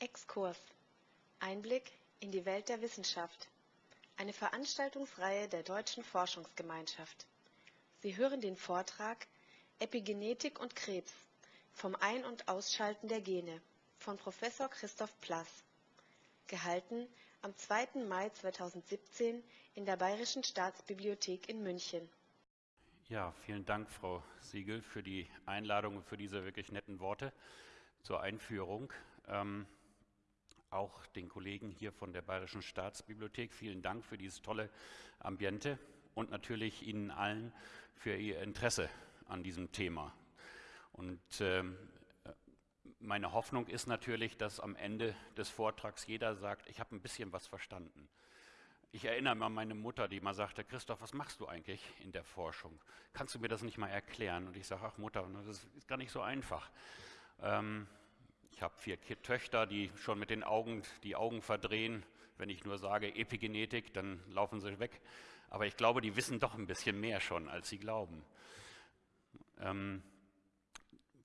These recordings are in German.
Exkurs. Einblick in die Welt der Wissenschaft. Eine Veranstaltungsreihe der Deutschen Forschungsgemeinschaft. Sie hören den Vortrag Epigenetik und Krebs vom Ein- und Ausschalten der Gene von Professor Christoph Plass. Gehalten am 2. Mai 2017 in der Bayerischen Staatsbibliothek in München. Ja, vielen Dank, Frau Siegel, für die Einladung und für diese wirklich netten Worte zur Einführung. Ähm, auch den Kollegen hier von der Bayerischen Staatsbibliothek vielen Dank für dieses tolle Ambiente und natürlich Ihnen allen für Ihr Interesse an diesem Thema. Und ähm, meine Hoffnung ist natürlich, dass am Ende des Vortrags jeder sagt, ich habe ein bisschen was verstanden. Ich erinnere an meine Mutter, die mal sagte, Christoph, was machst du eigentlich in der Forschung? Kannst du mir das nicht mal erklären? Und ich sage, ach Mutter, das ist gar nicht so einfach. Ähm, ich habe vier Töchter, die schon mit den Augen die Augen verdrehen. Wenn ich nur sage Epigenetik, dann laufen sie weg. Aber ich glaube, die wissen doch ein bisschen mehr schon, als sie glauben. Ähm,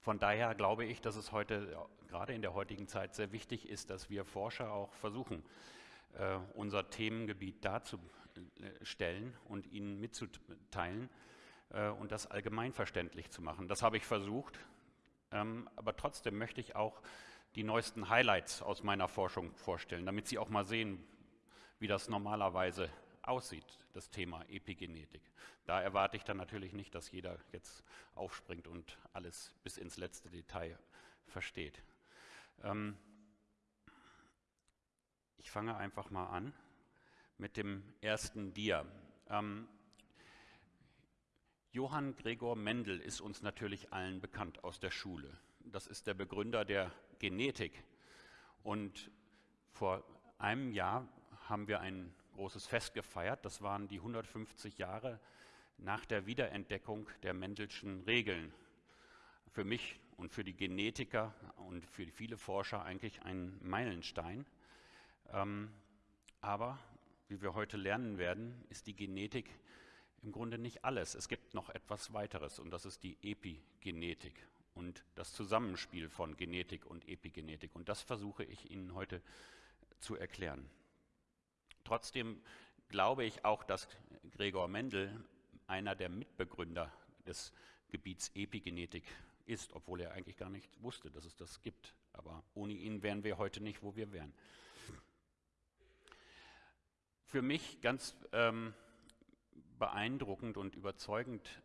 von daher glaube ich, dass es heute, gerade in der heutigen Zeit, sehr wichtig ist, dass wir Forscher auch versuchen, äh, unser Themengebiet darzustellen und Ihnen mitzuteilen äh, und das allgemeinverständlich zu machen. Das habe ich versucht, ähm, aber trotzdem möchte ich auch die neuesten Highlights aus meiner Forschung vorstellen, damit Sie auch mal sehen, wie das normalerweise aussieht, das Thema Epigenetik. Da erwarte ich dann natürlich nicht, dass jeder jetzt aufspringt und alles bis ins letzte Detail versteht. Ähm, ich fange einfach mal an mit dem ersten Dia. Ähm, Johann Gregor Mendel ist uns natürlich allen bekannt aus der Schule. Das ist der Begründer der Genetik. Und vor einem Jahr haben wir ein großes Fest gefeiert. Das waren die 150 Jahre nach der Wiederentdeckung der Mendelschen Regeln. Für mich und für die Genetiker und für viele Forscher eigentlich ein Meilenstein. Ähm, aber wie wir heute lernen werden, ist die Genetik im Grunde nicht alles. Es gibt noch etwas weiteres und das ist die Epigenetik und das Zusammenspiel von Genetik und Epigenetik. Und das versuche ich Ihnen heute zu erklären. Trotzdem glaube ich auch, dass Gregor Mendel einer der Mitbegründer des Gebiets Epigenetik ist, obwohl er eigentlich gar nicht wusste, dass es das gibt. Aber ohne ihn wären wir heute nicht, wo wir wären. Für mich ganz ähm, beeindruckend und überzeugend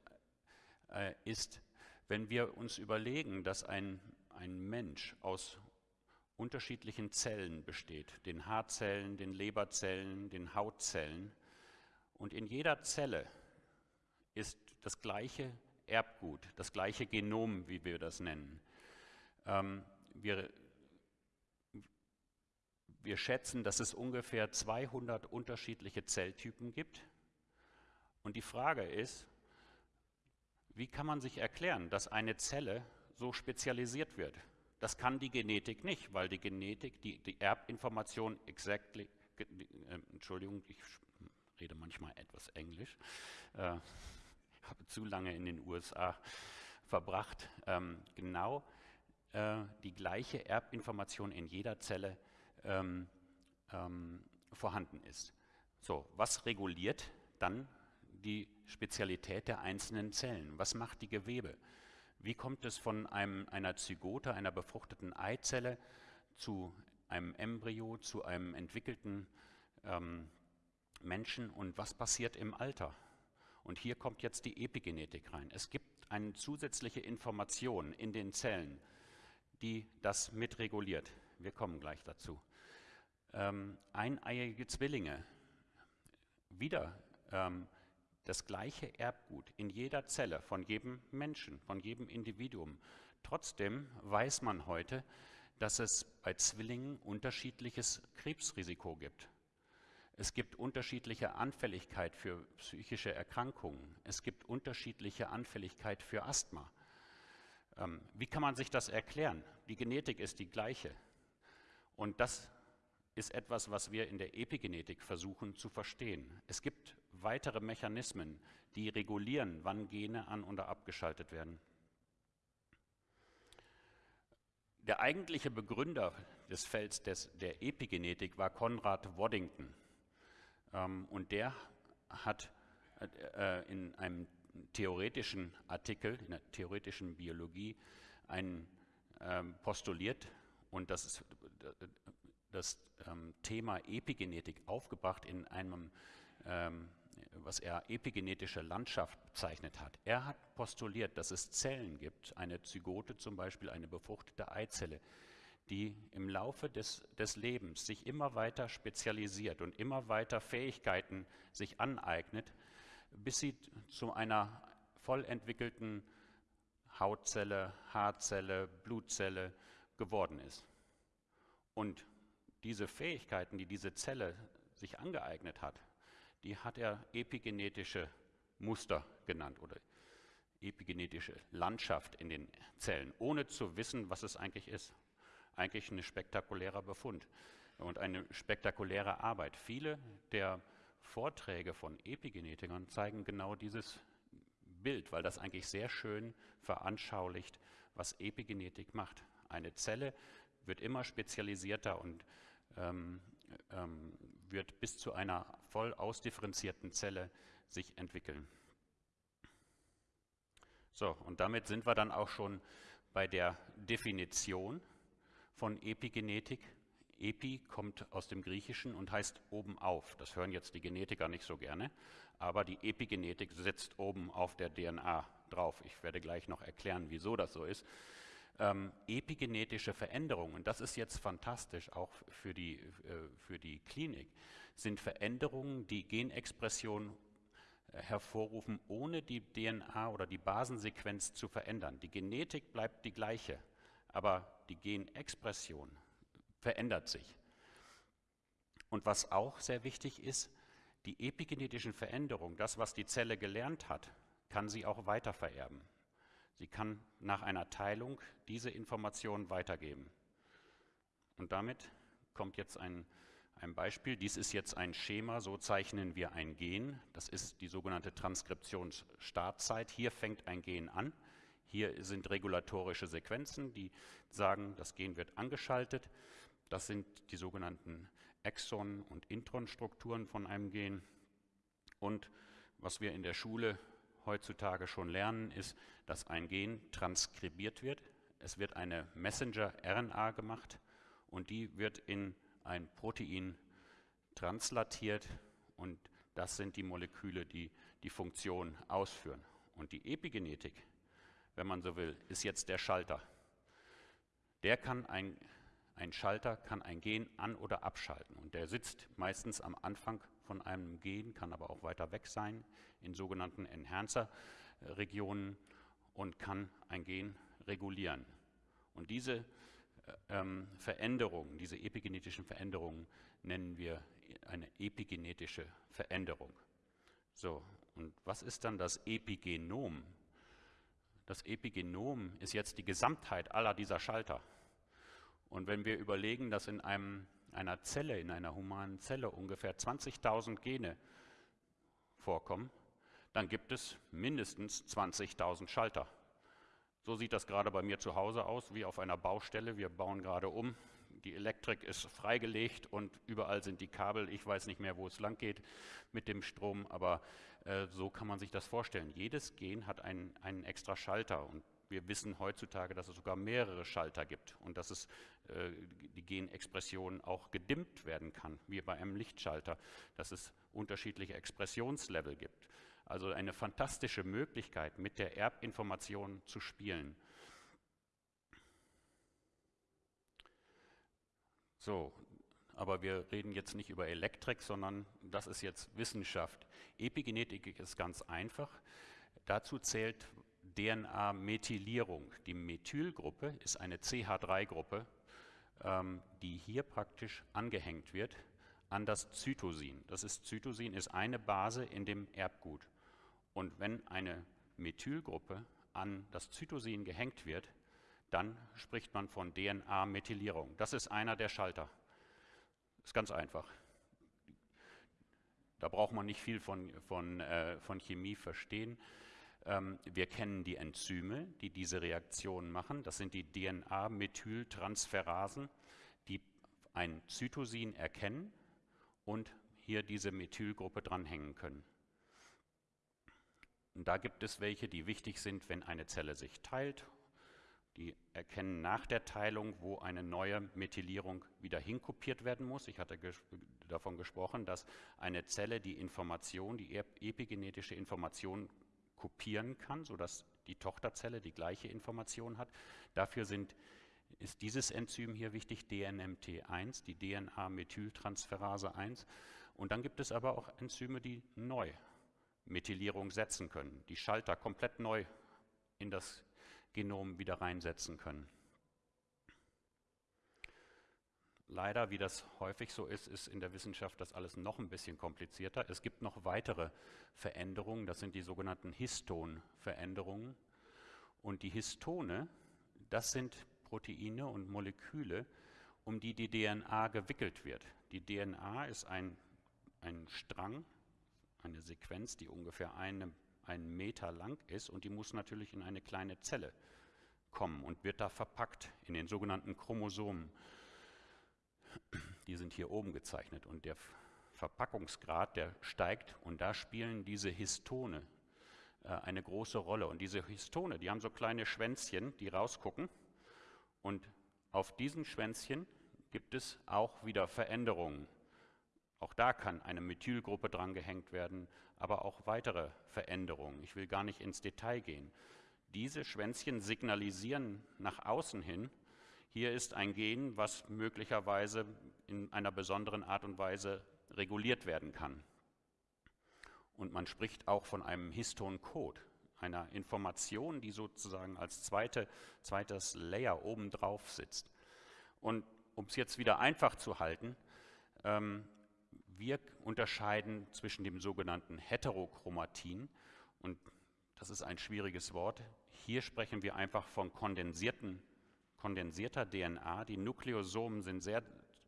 äh, ist, wenn wir uns überlegen, dass ein, ein Mensch aus unterschiedlichen Zellen besteht, den Haarzellen, den Leberzellen, den Hautzellen, und in jeder Zelle ist das gleiche Erbgut, das gleiche Genom, wie wir das nennen. Ähm, wir, wir schätzen, dass es ungefähr 200 unterschiedliche Zelltypen gibt und die Frage ist, wie kann man sich erklären, dass eine Zelle so spezialisiert wird? Das kann die Genetik nicht, weil die Genetik, die, die Erbinformation exactly, äh, Entschuldigung, ich rede manchmal etwas Englisch, äh, habe zu lange in den USA verbracht, ähm, genau äh, die gleiche Erbinformation in jeder Zelle ähm, ähm, vorhanden ist. So, was reguliert dann die Spezialität der einzelnen Zellen. Was macht die Gewebe? Wie kommt es von einem, einer Zygote, einer befruchteten Eizelle, zu einem Embryo, zu einem entwickelten ähm, Menschen und was passiert im Alter? Und hier kommt jetzt die Epigenetik rein. Es gibt eine zusätzliche Information in den Zellen, die das mitreguliert. Wir kommen gleich dazu. Ähm, eineiige Zwillinge, wieder ähm, das gleiche Erbgut in jeder Zelle von jedem Menschen, von jedem Individuum. Trotzdem weiß man heute, dass es bei Zwillingen unterschiedliches Krebsrisiko gibt. Es gibt unterschiedliche Anfälligkeit für psychische Erkrankungen. Es gibt unterschiedliche Anfälligkeit für Asthma. Ähm, wie kann man sich das erklären? Die Genetik ist die gleiche. Und das ist etwas, was wir in der Epigenetik versuchen zu verstehen. Es gibt weitere Mechanismen, die regulieren, wann Gene an- oder abgeschaltet werden. Der eigentliche Begründer des Felds des, der Epigenetik war Konrad Waddington. Ähm, und der hat äh, in einem theoretischen Artikel, in der theoretischen Biologie, einen ähm, postuliert und das, ist, das ähm, Thema Epigenetik aufgebracht in einem, ähm, was er epigenetische Landschaft bezeichnet hat. Er hat postuliert, dass es Zellen gibt, eine Zygote zum Beispiel, eine befruchtete Eizelle, die im Laufe des, des Lebens sich immer weiter spezialisiert und immer weiter Fähigkeiten sich aneignet, bis sie zu einer voll entwickelten Hautzelle, Haarzelle, Blutzelle geworden ist. Und diese Fähigkeiten, die diese Zelle sich angeeignet hat, die hat er epigenetische Muster genannt oder epigenetische Landschaft in den Zellen, ohne zu wissen, was es eigentlich ist. Eigentlich ein spektakulärer Befund und eine spektakuläre Arbeit. Viele der Vorträge von Epigenetikern zeigen genau dieses Bild, weil das eigentlich sehr schön veranschaulicht, was Epigenetik macht. Eine Zelle wird immer spezialisierter und ähm, ähm, wird bis zu einer voll ausdifferenzierten Zelle sich entwickeln. So, und damit sind wir dann auch schon bei der Definition von Epigenetik. Epi kommt aus dem Griechischen und heißt oben auf. Das hören jetzt die Genetiker nicht so gerne, aber die Epigenetik sitzt oben auf der DNA drauf. Ich werde gleich noch erklären, wieso das so ist. Ähm, epigenetische Veränderungen, das ist jetzt fantastisch auch für die, äh, für die Klinik, sind Veränderungen, die Genexpression äh, hervorrufen, ohne die DNA oder die Basensequenz zu verändern. Die Genetik bleibt die gleiche, aber die Genexpression verändert sich. Und was auch sehr wichtig ist, die epigenetischen Veränderungen, das, was die Zelle gelernt hat, kann sie auch weitervererben. Sie kann nach einer Teilung diese Information weitergeben. Und damit kommt jetzt ein, ein Beispiel. Dies ist jetzt ein Schema, so zeichnen wir ein Gen. Das ist die sogenannte Transkriptionsstartzeit. Hier fängt ein Gen an. Hier sind regulatorische Sequenzen, die sagen, das Gen wird angeschaltet. Das sind die sogenannten Exon- und Intronstrukturen von einem Gen. Und was wir in der Schule heutzutage schon lernen, ist, dass ein Gen transkribiert wird. Es wird eine Messenger-RNA gemacht und die wird in ein Protein translatiert und das sind die Moleküle, die die Funktion ausführen. Und die Epigenetik, wenn man so will, ist jetzt der Schalter. Der kann ein ein Schalter kann ein Gen an- oder abschalten und der sitzt meistens am Anfang von einem Gen, kann aber auch weiter weg sein, in sogenannten Enhancer-Regionen und kann ein Gen regulieren. Und diese äh, ähm, Veränderungen, diese epigenetischen Veränderungen nennen wir eine epigenetische Veränderung. So, und was ist dann das Epigenom? Das Epigenom ist jetzt die Gesamtheit aller dieser Schalter. Und wenn wir überlegen, dass in einem, einer Zelle, in einer humanen Zelle ungefähr 20.000 Gene vorkommen, dann gibt es mindestens 20.000 Schalter. So sieht das gerade bei mir zu Hause aus, wie auf einer Baustelle. Wir bauen gerade um. Die Elektrik ist freigelegt und überall sind die Kabel. Ich weiß nicht mehr, wo es lang geht mit dem Strom, aber äh, so kann man sich das vorstellen. Jedes Gen hat einen, einen extra Schalter und wir wissen heutzutage, dass es sogar mehrere Schalter gibt und dass es äh, die Genexpression auch gedimmt werden kann, wie bei einem Lichtschalter, dass es unterschiedliche Expressionslevel gibt. Also eine fantastische Möglichkeit, mit der Erbinformation zu spielen. So, aber wir reden jetzt nicht über Elektrik, sondern das ist jetzt Wissenschaft. Epigenetik ist ganz einfach. Dazu zählt DNA-Methylierung. Die Methylgruppe ist eine CH3-Gruppe, ähm, die hier praktisch angehängt wird an das Zytosin. Das ist Zytosin ist eine Base in dem Erbgut. Und wenn eine Methylgruppe an das Zytosin gehängt wird, dann spricht man von DNA-Methylierung. Das ist einer der Schalter. Ist ganz einfach. Da braucht man nicht viel von, von, äh, von Chemie verstehen. Ähm, wir kennen die Enzyme, die diese Reaktion machen. Das sind die DNA-Methyltransferasen. Die ein Zytosin erkennen und hier diese Methylgruppe dranhängen können. Und da gibt es welche, die wichtig sind, wenn eine Zelle sich teilt. Die erkennen nach der Teilung, wo eine neue Methylierung wieder hinkopiert werden muss. Ich hatte ges davon gesprochen, dass eine Zelle die Information, die epigenetische Information kopieren kann, sodass die Tochterzelle die gleiche Information hat. Dafür sind, ist dieses Enzym hier wichtig, DNMT1, die DNA-Methyltransferase 1. Und dann gibt es aber auch Enzyme, die neu Methylierung setzen können, die Schalter komplett neu in das Genom wieder reinsetzen können. Leider, wie das häufig so ist, ist in der Wissenschaft das alles noch ein bisschen komplizierter. Es gibt noch weitere Veränderungen, das sind die sogenannten Histonveränderungen. Und die Histone, das sind Proteine und Moleküle, um die die DNA gewickelt wird. Die DNA ist ein, ein Strang, eine Sequenz, die ungefähr eine, einen Meter lang ist und die muss natürlich in eine kleine Zelle kommen und wird da verpackt in den sogenannten Chromosomen. Die sind hier oben gezeichnet und der Verpackungsgrad, der steigt und da spielen diese Histone äh, eine große Rolle. Und diese Histone, die haben so kleine Schwänzchen, die rausgucken und auf diesen Schwänzchen gibt es auch wieder Veränderungen. Auch da kann eine Methylgruppe dran gehängt werden, aber auch weitere Veränderungen. Ich will gar nicht ins Detail gehen. Diese Schwänzchen signalisieren nach außen hin, hier ist ein Gen, was möglicherweise in einer besonderen Art und Weise reguliert werden kann. Und man spricht auch von einem Histoncode, einer Information, die sozusagen als zweite, zweites Layer obendrauf sitzt. Und um es jetzt wieder einfach zu halten, ähm, wir unterscheiden zwischen dem sogenannten Heterochromatin und das ist ein schwieriges Wort. Hier sprechen wir einfach von kondensierten, kondensierter DNA. Die Nukleosomen sind sehr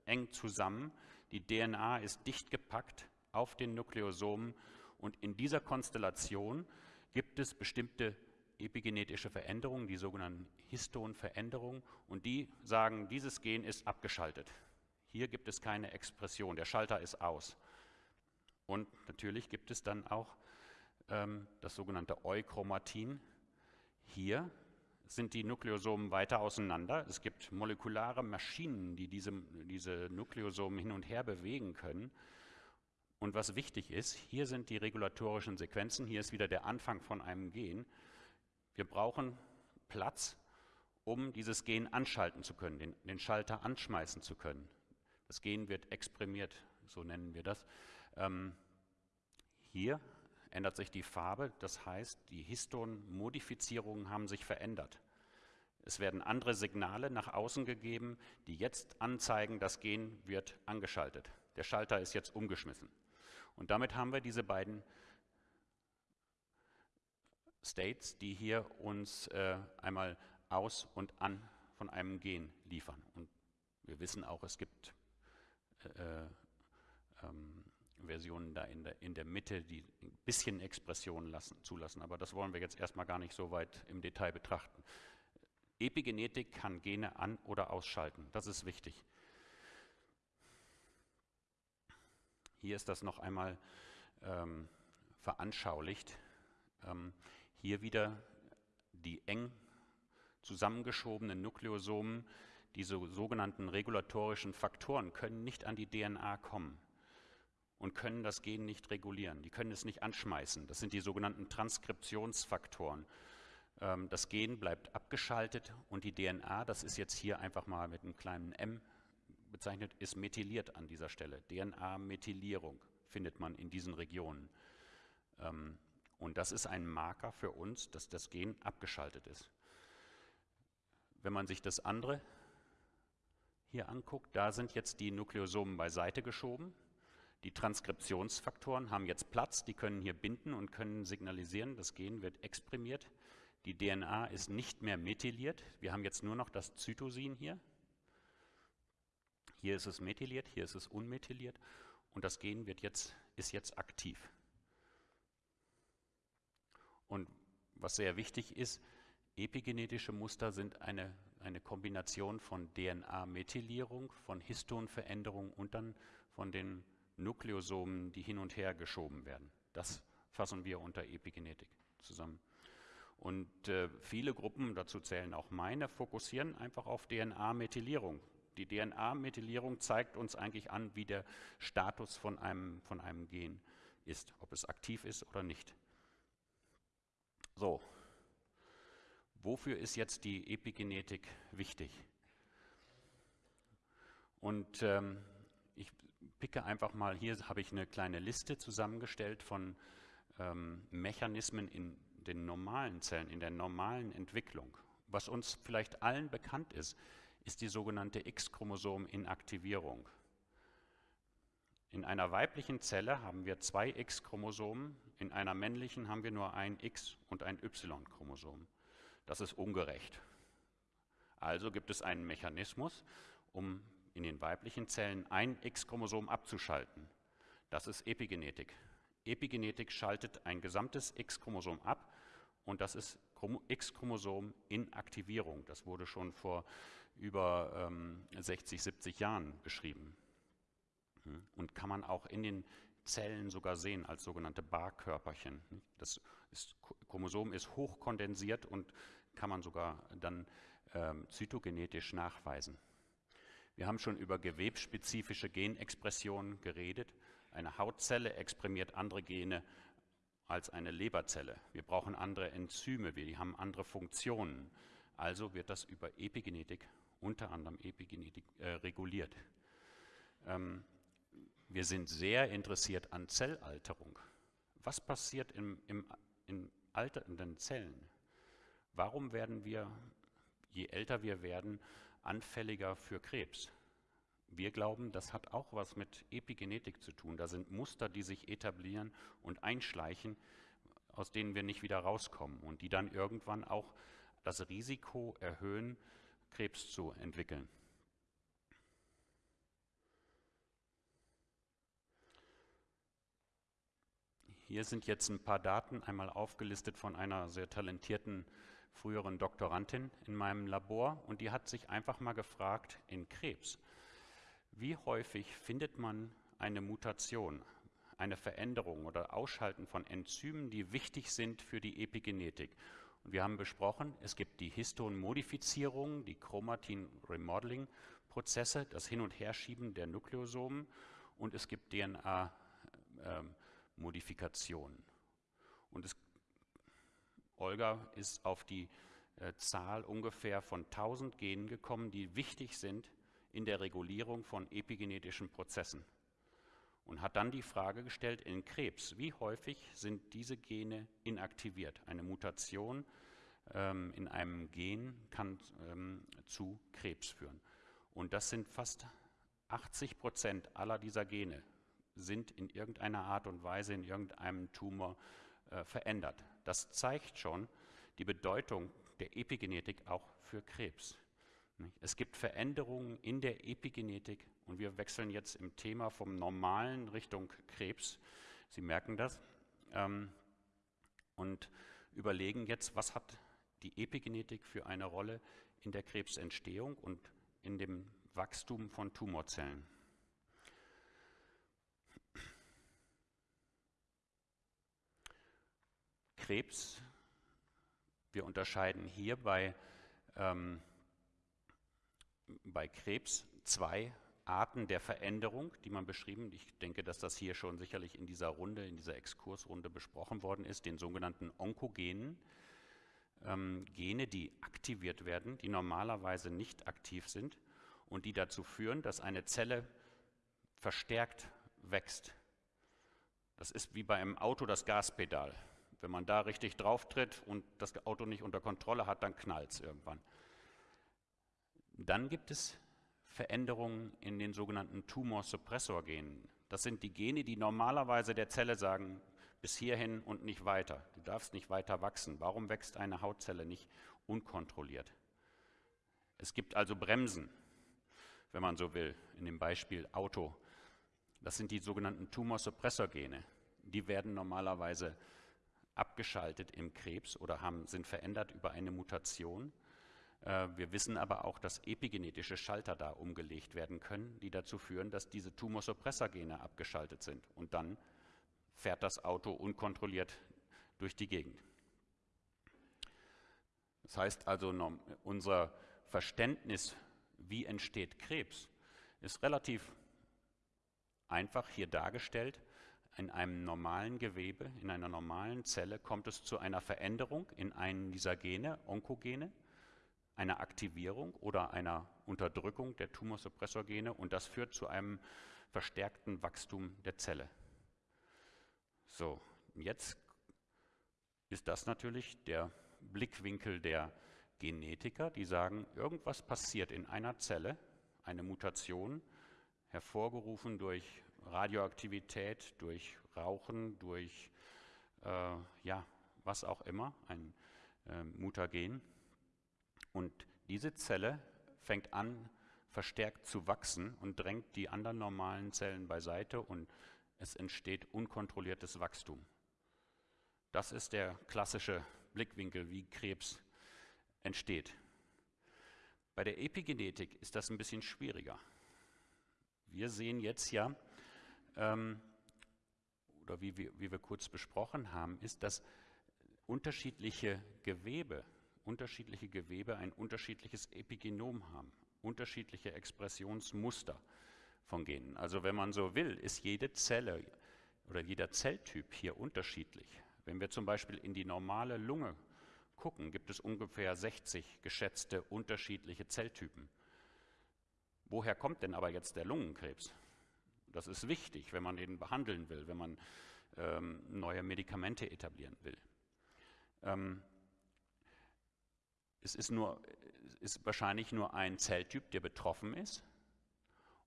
eng zusammen. Die DNA ist dicht gepackt auf den Nukleosomen und in dieser Konstellation gibt es bestimmte epigenetische Veränderungen, die sogenannten Histonveränderungen und die sagen, dieses Gen ist abgeschaltet. Hier gibt es keine Expression, der Schalter ist aus. Und natürlich gibt es dann auch ähm, das sogenannte Euchromatin. Hier sind die Nukleosomen weiter auseinander. Es gibt molekulare Maschinen, die diese, diese Nukleosomen hin und her bewegen können. Und was wichtig ist, hier sind die regulatorischen Sequenzen, hier ist wieder der Anfang von einem Gen. Wir brauchen Platz, um dieses Gen anschalten zu können, den, den Schalter anschmeißen zu können. Das Gen wird exprimiert, so nennen wir das. Ähm, hier ändert sich die Farbe, das heißt, die Histonmodifizierungen haben sich verändert. Es werden andere Signale nach außen gegeben, die jetzt anzeigen, das Gen wird angeschaltet. Der Schalter ist jetzt umgeschmissen. Und damit haben wir diese beiden States, die hier uns äh, einmal aus und an von einem Gen liefern. Und wir wissen auch, es gibt äh, ähm, Versionen da in der, in der Mitte, die ein bisschen Expression lassen, zulassen. Aber das wollen wir jetzt erstmal gar nicht so weit im Detail betrachten. Epigenetik kann Gene an- oder ausschalten. Das ist wichtig. Hier ist das noch einmal ähm, veranschaulicht. Ähm, hier wieder die eng zusammengeschobenen Nukleosomen diese sogenannten regulatorischen Faktoren können nicht an die DNA kommen und können das Gen nicht regulieren. Die können es nicht anschmeißen. Das sind die sogenannten Transkriptionsfaktoren. Ähm, das Gen bleibt abgeschaltet und die DNA, das ist jetzt hier einfach mal mit einem kleinen m bezeichnet, ist methyliert an dieser Stelle. DNA-Methylierung findet man in diesen Regionen. Ähm, und das ist ein Marker für uns, dass das Gen abgeschaltet ist. Wenn man sich das andere hier anguckt, da sind jetzt die Nukleosomen beiseite geschoben. Die Transkriptionsfaktoren haben jetzt Platz, die können hier binden und können signalisieren, das Gen wird exprimiert. Die DNA ist nicht mehr methyliert. Wir haben jetzt nur noch das Zytosin hier. Hier ist es methyliert, hier ist es unmethyliert und das Gen wird jetzt, ist jetzt aktiv. Und was sehr wichtig ist, epigenetische Muster sind eine eine Kombination von DNA-Methylierung, von Histonveränderung und dann von den Nukleosomen, die hin und her geschoben werden. Das fassen wir unter Epigenetik zusammen. Und äh, viele Gruppen, dazu zählen auch meine, fokussieren einfach auf DNA-Methylierung. Die DNA-Methylierung zeigt uns eigentlich an, wie der Status von einem, von einem Gen ist, ob es aktiv ist oder nicht. So, wofür ist jetzt die Epigenetik wichtig? Und ähm, ich picke einfach mal, hier habe ich eine kleine Liste zusammengestellt von ähm, Mechanismen in den normalen Zellen, in der normalen Entwicklung. Was uns vielleicht allen bekannt ist, ist die sogenannte X-Chromosom-Inaktivierung. In einer weiblichen Zelle haben wir zwei X-Chromosomen, in einer männlichen haben wir nur ein X- und ein Y-Chromosom. Das ist ungerecht. Also gibt es einen Mechanismus, um in den weiblichen Zellen ein X-Chromosom abzuschalten. Das ist Epigenetik. Epigenetik schaltet ein gesamtes X-Chromosom ab und das ist X-Chromosom in Aktivierung. Das wurde schon vor über ähm, 60, 70 Jahren beschrieben und kann man auch in den Zellen sogar sehen als sogenannte Barkörperchen. Das ist, Chromosom ist hochkondensiert und kann man sogar dann ähm, zytogenetisch nachweisen. Wir haben schon über gewebsspezifische Genexpressionen geredet. Eine Hautzelle exprimiert andere Gene als eine Leberzelle. Wir brauchen andere Enzyme, wir haben andere Funktionen. Also wird das über Epigenetik, unter anderem Epigenetik, äh, reguliert. Ähm, wir sind sehr interessiert an Zellalterung. Was passiert im, im, in alternden Zellen? Warum werden wir, je älter wir werden, anfälliger für Krebs? Wir glauben, das hat auch was mit Epigenetik zu tun. Da sind Muster, die sich etablieren und einschleichen, aus denen wir nicht wieder rauskommen und die dann irgendwann auch das Risiko erhöhen, Krebs zu entwickeln. Hier sind jetzt ein paar Daten einmal aufgelistet von einer sehr talentierten früheren Doktorandin in meinem Labor und die hat sich einfach mal gefragt in Krebs, wie häufig findet man eine Mutation, eine Veränderung oder Ausschalten von Enzymen, die wichtig sind für die Epigenetik? Und wir haben besprochen, es gibt die Histonmodifizierung, die Chromatin-Remodeling-Prozesse, das Hin- und Herschieben der Nukleosomen und es gibt DNA-Modifikationen. Ähm, und es, Olga ist auf die äh, Zahl ungefähr von 1000 Genen gekommen, die wichtig sind in der Regulierung von epigenetischen Prozessen und hat dann die Frage gestellt in Krebs, wie häufig sind diese Gene inaktiviert? Eine Mutation ähm, in einem Gen kann ähm, zu Krebs führen. Und das sind fast 80 Prozent aller dieser Gene sind in irgendeiner Art und Weise in irgendeinem Tumor äh, verändert. Das zeigt schon die Bedeutung der Epigenetik auch für Krebs. Es gibt Veränderungen in der Epigenetik und wir wechseln jetzt im Thema vom Normalen Richtung Krebs. Sie merken das. Ähm, und überlegen jetzt, was hat die Epigenetik für eine Rolle in der Krebsentstehung und in dem Wachstum von Tumorzellen. Krebs, wir unterscheiden hier bei ähm, bei Krebs zwei Arten der Veränderung, die man beschrieben. Ich denke, dass das hier schon sicherlich in dieser Runde, in dieser Exkursrunde besprochen worden ist, den sogenannten Onkogenen. Ähm, Gene, die aktiviert werden, die normalerweise nicht aktiv sind und die dazu führen, dass eine Zelle verstärkt wächst. Das ist wie bei einem Auto das Gaspedal. Wenn man da richtig drauf tritt und das Auto nicht unter Kontrolle hat, dann knallt es irgendwann. Dann gibt es Veränderungen in den sogenannten Tumorsuppressorgenen. Das sind die Gene, die normalerweise der Zelle sagen, bis hierhin und nicht weiter. Du darfst nicht weiter wachsen. Warum wächst eine Hautzelle nicht unkontrolliert? Es gibt also Bremsen, wenn man so will, in dem Beispiel Auto. Das sind die sogenannten Tumorsuppressorgene. Die werden normalerweise abgeschaltet im Krebs oder haben, sind verändert über eine Mutation. Äh, wir wissen aber auch, dass epigenetische Schalter da umgelegt werden können, die dazu führen, dass diese Tumorsuppressorgene abgeschaltet sind. Und dann fährt das Auto unkontrolliert durch die Gegend. Das heißt also, unser Verständnis, wie entsteht Krebs, ist relativ einfach hier dargestellt. In einem normalen Gewebe, in einer normalen Zelle kommt es zu einer Veränderung in einem dieser Gene, Onkogene, einer Aktivierung oder einer Unterdrückung der Tumorsuppressorgene und das führt zu einem verstärkten Wachstum der Zelle. So, jetzt ist das natürlich der Blickwinkel der Genetiker, die sagen, irgendwas passiert in einer Zelle, eine Mutation, hervorgerufen durch Radioaktivität, durch Rauchen, durch äh, ja, was auch immer, ein äh, Mutagen. Und diese Zelle fängt an, verstärkt zu wachsen und drängt die anderen normalen Zellen beiseite und es entsteht unkontrolliertes Wachstum. Das ist der klassische Blickwinkel, wie Krebs entsteht. Bei der Epigenetik ist das ein bisschen schwieriger. Wir sehen jetzt ja, ähm, oder wie wir, wie wir kurz besprochen haben, ist, dass unterschiedliche Gewebe, unterschiedliche Gewebe ein unterschiedliches Epigenom haben, unterschiedliche Expressionsmuster von Genen. Also wenn man so will, ist jede Zelle oder jeder Zelltyp hier unterschiedlich. Wenn wir zum Beispiel in die normale Lunge gucken, gibt es ungefähr 60 geschätzte unterschiedliche Zelltypen. Woher kommt denn aber jetzt der Lungenkrebs? Das ist wichtig, wenn man den behandeln will, wenn man ähm, neue Medikamente etablieren will. Ähm, es ist, nur, ist wahrscheinlich nur ein Zelltyp, der betroffen ist.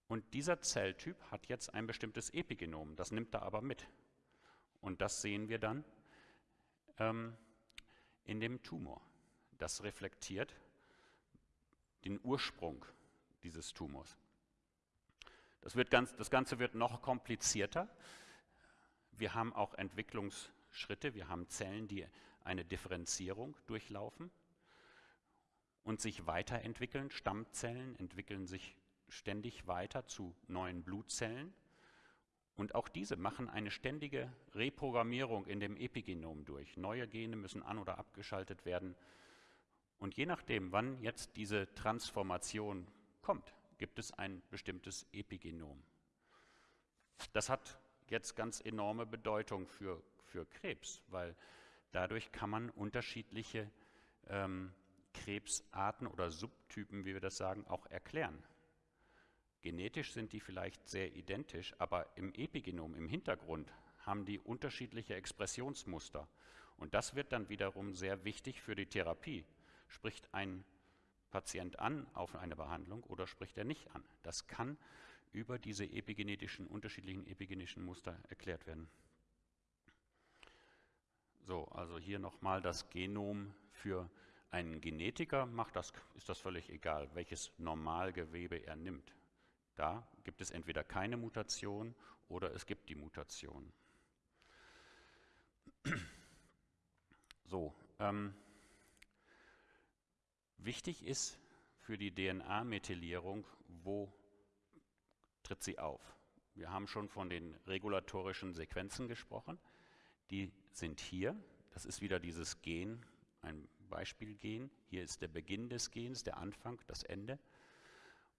Und dieser Zelltyp hat jetzt ein bestimmtes Epigenom, das nimmt er aber mit. Und das sehen wir dann ähm, in dem Tumor. Das reflektiert den Ursprung dieses Tumors. Das, wird ganz, das Ganze wird noch komplizierter. Wir haben auch Entwicklungsschritte, wir haben Zellen, die eine Differenzierung durchlaufen und sich weiterentwickeln. Stammzellen entwickeln sich ständig weiter zu neuen Blutzellen. Und auch diese machen eine ständige Reprogrammierung in dem Epigenom durch. Neue Gene müssen an- oder abgeschaltet werden. Und je nachdem, wann jetzt diese Transformation kommt, gibt es ein bestimmtes Epigenom. Das hat jetzt ganz enorme Bedeutung für, für Krebs, weil dadurch kann man unterschiedliche ähm, Krebsarten oder Subtypen, wie wir das sagen, auch erklären. Genetisch sind die vielleicht sehr identisch, aber im Epigenom, im Hintergrund, haben die unterschiedliche Expressionsmuster. Und das wird dann wiederum sehr wichtig für die Therapie. Spricht ein Patient an auf eine Behandlung oder spricht er nicht an? Das kann über diese epigenetischen, unterschiedlichen epigenetischen Muster erklärt werden. So, also hier nochmal das Genom für einen Genetiker macht das, ist das völlig egal, welches Normalgewebe er nimmt. Da gibt es entweder keine Mutation oder es gibt die Mutation. So, ähm, wichtig ist für die DNA-Methylierung, wo tritt sie auf? Wir haben schon von den regulatorischen Sequenzen gesprochen. Die sind hier. Das ist wieder dieses Gen, ein Beispielgen. Hier ist der Beginn des Gens, der Anfang, das Ende.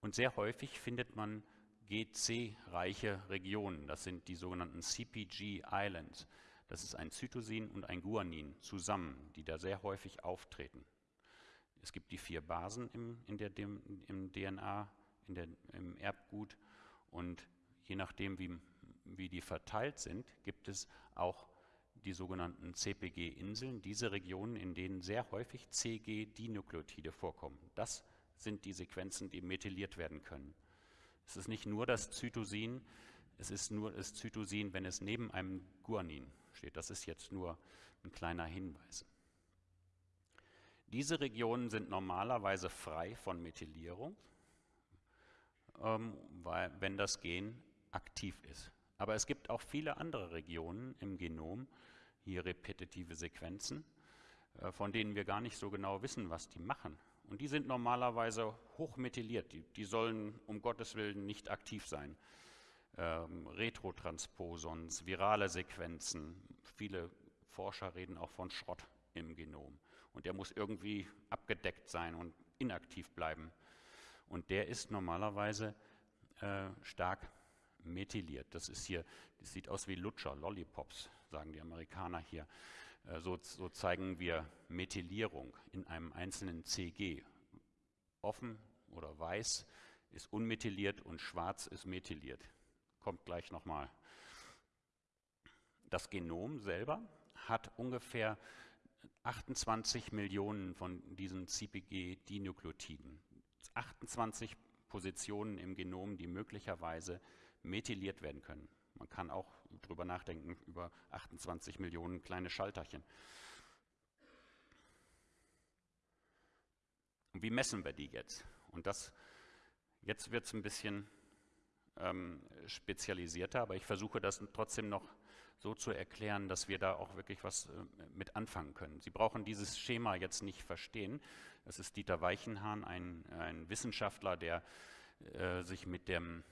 Und sehr häufig findet man GC-reiche Regionen. Das sind die sogenannten CPG Islands. Das ist ein Zytosin und ein Guanin zusammen, die da sehr häufig auftreten. Es gibt die vier Basen im, in der, dem, im DNA, in der, im Erbgut und je nachdem, wie, wie die verteilt sind, gibt es auch die sogenannten CPG-Inseln, diese Regionen, in denen sehr häufig CG-Dinukleotide vorkommen. Das sind die Sequenzen, die methyliert werden können. Es ist nicht nur das Zytosin, es ist nur das Zytosin, wenn es neben einem Guanin steht. Das ist jetzt nur ein kleiner Hinweis. Diese Regionen sind normalerweise frei von Methylierung, ähm, weil, wenn das Gen aktiv ist. Aber es gibt auch viele andere Regionen im Genom, hier repetitive Sequenzen, äh, von denen wir gar nicht so genau wissen, was die machen Und die sind normalerweise hochmethyliert. Die, die sollen um Gottes Willen nicht aktiv sein. Ähm, Retrotransposons, virale Sequenzen. Viele Forscher reden auch von Schrott im Genom. Und der muss irgendwie abgedeckt sein und inaktiv bleiben. Und der ist normalerweise äh, stark methyliert. Das ist hier, das sieht aus wie Lutscher, Lollipops, sagen die Amerikaner hier. Äh, so, so zeigen wir Methylierung in einem einzelnen CG. Offen oder weiß ist unmethyliert und schwarz ist methyliert. Kommt gleich nochmal. Das Genom selber hat ungefähr 28 Millionen von diesen CPG-Dinukleotiden. 28 Positionen im Genom, die möglicherweise methyliert werden können. Man kann auch darüber nachdenken, über 28 Millionen kleine Schalterchen. Und wie messen wir die jetzt? Und das, jetzt wird es ein bisschen ähm, spezialisierter, aber ich versuche das trotzdem noch so zu erklären, dass wir da auch wirklich was äh, mit anfangen können. Sie brauchen dieses Schema jetzt nicht verstehen. Das ist Dieter Weichenhahn, ein, ein Wissenschaftler, der äh, sich mit dem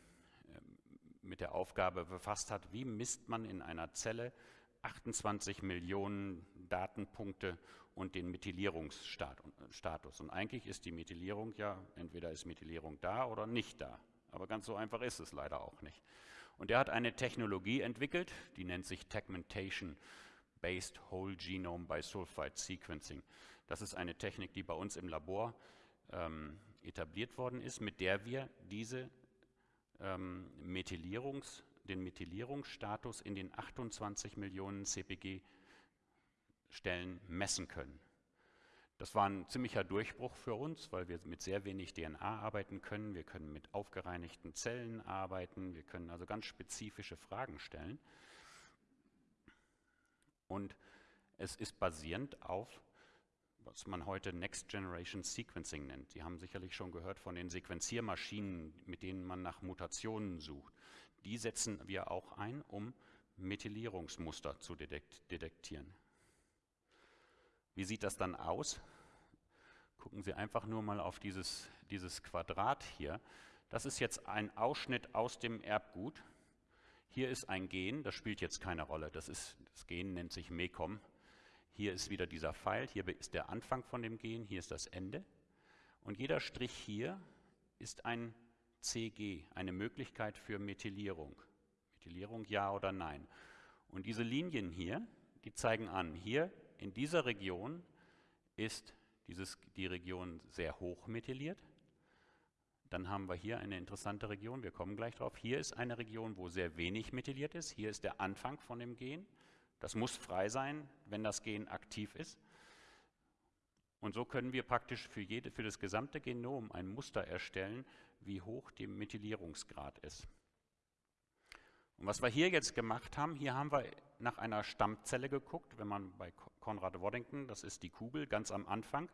mit der Aufgabe befasst hat, wie misst man in einer Zelle 28 Millionen Datenpunkte und den Methylierungsstatus. Und eigentlich ist die Methylierung ja, entweder ist Methylierung da oder nicht da. Aber ganz so einfach ist es leider auch nicht. Und er hat eine Technologie entwickelt, die nennt sich Tegmentation Based Whole Genome by Sulfide Sequencing. Das ist eine Technik, die bei uns im Labor ähm, etabliert worden ist, mit der wir diese ähm, Methylierungs, den Methylierungsstatus in den 28 Millionen CPG-Stellen messen können. Das war ein ziemlicher Durchbruch für uns, weil wir mit sehr wenig DNA arbeiten können. Wir können mit aufgereinigten Zellen arbeiten. Wir können also ganz spezifische Fragen stellen. Und es ist basierend auf was man heute Next Generation Sequencing nennt. Sie haben sicherlich schon gehört von den Sequenziermaschinen, mit denen man nach Mutationen sucht. Die setzen wir auch ein, um Methylierungsmuster zu detektieren. Wie sieht das dann aus? Gucken Sie einfach nur mal auf dieses, dieses Quadrat hier. Das ist jetzt ein Ausschnitt aus dem Erbgut. Hier ist ein Gen, das spielt jetzt keine Rolle. Das, ist, das Gen nennt sich MECOM. Hier ist wieder dieser Pfeil, hier ist der Anfang von dem Gen, hier ist das Ende. Und jeder Strich hier ist ein CG, eine Möglichkeit für Methylierung. Methylierung ja oder nein. Und diese Linien hier, die zeigen an, hier in dieser Region ist dieses, die Region sehr hoch methyliert. Dann haben wir hier eine interessante Region, wir kommen gleich drauf. Hier ist eine Region, wo sehr wenig methyliert ist. Hier ist der Anfang von dem Gen. Das muss frei sein, wenn das Gen aktiv ist. Und so können wir praktisch für, jede, für das gesamte Genom ein Muster erstellen, wie hoch der Methylierungsgrad ist. Und was wir hier jetzt gemacht haben, hier haben wir nach einer Stammzelle geguckt, wenn man bei Konrad Waddington, das ist die Kugel ganz am Anfang,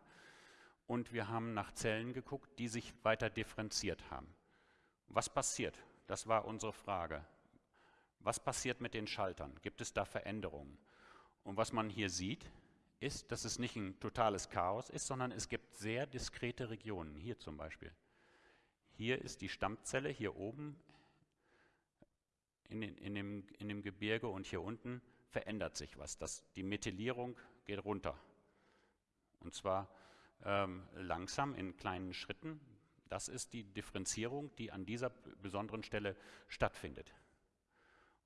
und wir haben nach Zellen geguckt, die sich weiter differenziert haben. Was passiert? Das war unsere Frage. Was passiert mit den Schaltern? Gibt es da Veränderungen? Und was man hier sieht, ist, dass es nicht ein totales Chaos ist, sondern es gibt sehr diskrete Regionen. Hier zum Beispiel. Hier ist die Stammzelle, hier oben in, in, dem, in dem Gebirge und hier unten verändert sich was. Das, die Methylierung geht runter. Und zwar ähm, langsam in kleinen Schritten. Das ist die Differenzierung, die an dieser besonderen Stelle stattfindet.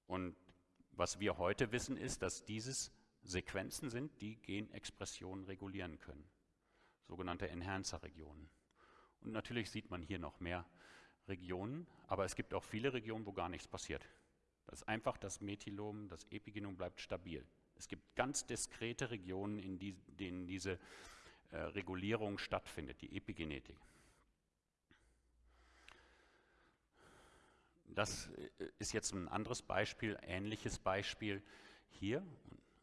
Und was wir heute wissen, ist, dass dieses Sequenzen sind, die Genexpressionen regulieren können, sogenannte Enhancer-Regionen. Und natürlich sieht man hier noch mehr Regionen, aber es gibt auch viele Regionen, wo gar nichts passiert. Das ist einfach das Methylom, das Epigenom bleibt stabil. Es gibt ganz diskrete Regionen, in die, denen diese äh, Regulierung stattfindet, die Epigenetik. Das äh, ist jetzt ein anderes Beispiel, ähnliches Beispiel hier.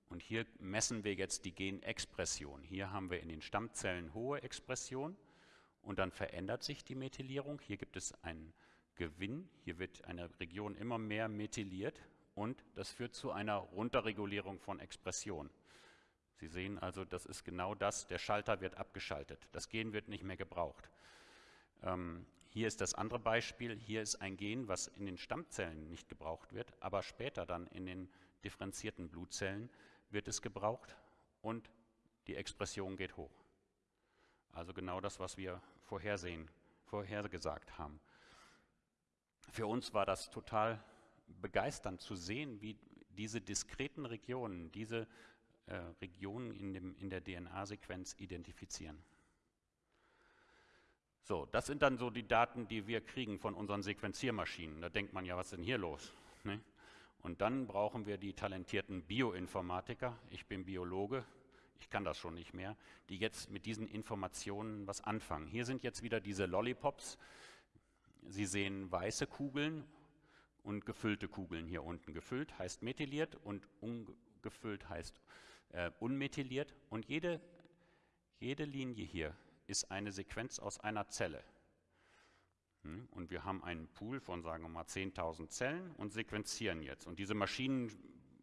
Und hier messen wir jetzt die Genexpression. Hier haben wir in den Stammzellen hohe Expression und dann verändert sich die Methylierung. Hier gibt es einen Gewinn. Hier wird eine Region immer mehr methyliert und das führt zu einer Runterregulierung von Expression. Sie sehen also, das ist genau das, der Schalter wird abgeschaltet. Das Gen wird nicht mehr gebraucht. Ähm, hier ist das andere Beispiel, hier ist ein Gen, was in den Stammzellen nicht gebraucht wird, aber später dann in den differenzierten Blutzellen wird es gebraucht und die Expression geht hoch. Also genau das, was wir vorhersehen, vorhergesagt haben. Für uns war das total begeisternd zu sehen, wie diese diskreten Regionen, diese äh, Regionen in, dem, in der DNA-Sequenz identifizieren. So, das sind dann so die Daten, die wir kriegen von unseren Sequenziermaschinen. Da denkt man ja, was ist denn hier los? Ne? Und dann brauchen wir die talentierten Bioinformatiker. Ich bin Biologe, ich kann das schon nicht mehr, die jetzt mit diesen Informationen was anfangen. Hier sind jetzt wieder diese Lollipops. Sie sehen weiße Kugeln und gefüllte Kugeln hier unten. Gefüllt heißt methyliert und ungefüllt heißt äh, unmethyliert. Und jede, jede Linie hier ist eine Sequenz aus einer Zelle. Hm? Und wir haben einen Pool von, sagen wir mal, 10.000 Zellen und sequenzieren jetzt. Und diese Maschinen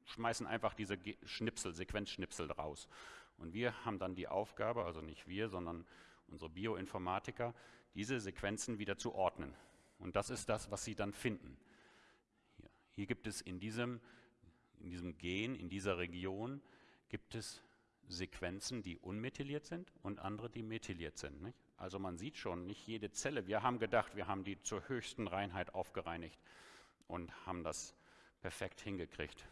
schmeißen einfach diese Schnipsel, Sequenzschnipsel raus. Und wir haben dann die Aufgabe, also nicht wir, sondern unsere Bioinformatiker, diese Sequenzen wieder zu ordnen. Und das ist das, was sie dann finden. Hier, Hier gibt es in diesem, in diesem Gen, in dieser Region, gibt es Sequenzen, die unmethyliert sind und andere, die methyliert sind. Nicht? Also man sieht schon, nicht jede Zelle, wir haben gedacht, wir haben die zur höchsten Reinheit aufgereinigt und haben das perfekt hingekriegt.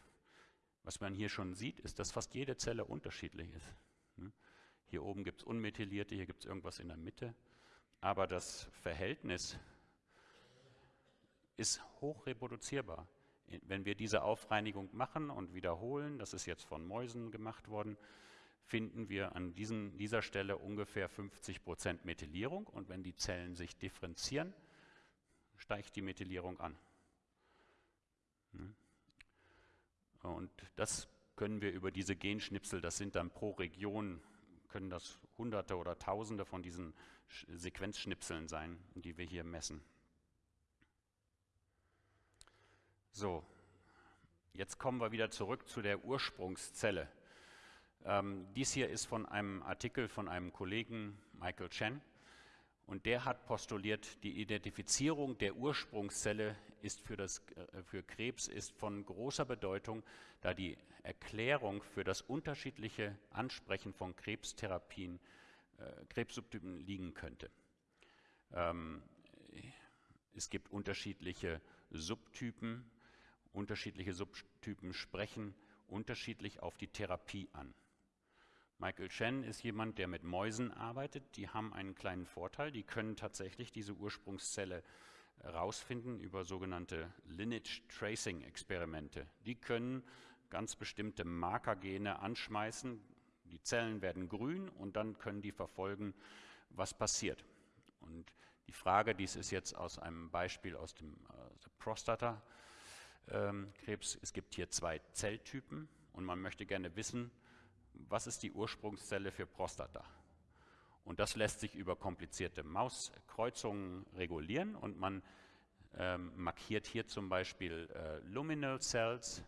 Was man hier schon sieht, ist, dass fast jede Zelle unterschiedlich ist. Hm? Hier oben gibt es unmethylierte, hier gibt es irgendwas in der Mitte. Aber das Verhältnis ist hoch reproduzierbar. Wenn wir diese Aufreinigung machen und wiederholen, das ist jetzt von Mäusen gemacht worden, finden wir an diesen, dieser Stelle ungefähr 50 Prozent Methylierung. Und wenn die Zellen sich differenzieren, steigt die Methylierung an. Hm? Und das können wir über diese Genschnipsel, das sind dann pro Region, können das Hunderte oder Tausende von diesen Sequenzschnipseln sein, die wir hier messen. So, jetzt kommen wir wieder zurück zu der Ursprungszelle. Ähm, dies hier ist von einem Artikel von einem Kollegen, Michael Chen, und der hat postuliert, die Identifizierung der Ursprungszelle ist für, das, äh, für Krebs ist von großer Bedeutung, da die Erklärung für das unterschiedliche Ansprechen von Krebstherapien, äh, Krebssubtypen liegen könnte. Ähm, es gibt unterschiedliche Subtypen, unterschiedliche Subtypen sprechen unterschiedlich auf die Therapie an. Michael Chen ist jemand, der mit Mäusen arbeitet. Die haben einen kleinen Vorteil. Die können tatsächlich diese Ursprungszelle herausfinden über sogenannte Lineage Tracing Experimente. Die können ganz bestimmte Markergene anschmeißen. Die Zellen werden grün und dann können die verfolgen, was passiert. Und die Frage, dies ist jetzt aus einem Beispiel aus dem äh, Prostatakrebs. Ähm, es gibt hier zwei Zelltypen und man möchte gerne wissen, was ist die Ursprungszelle für Prostata. Und das lässt sich über komplizierte Mauskreuzungen regulieren und man ähm, markiert hier zum Beispiel äh, Luminal Cells